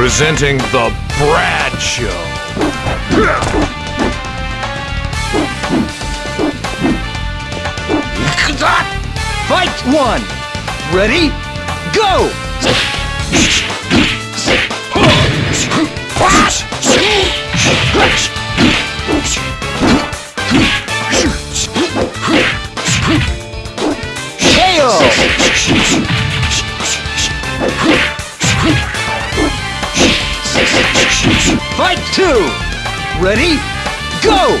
Presenting the Brad Show. Fight one! Ready? Go! Fight two! Ready? Go!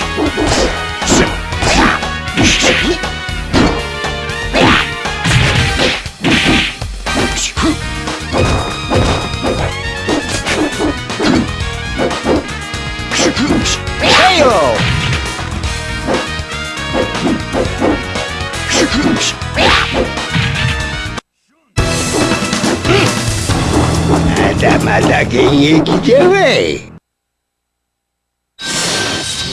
Nada, mas alguém é que te vem.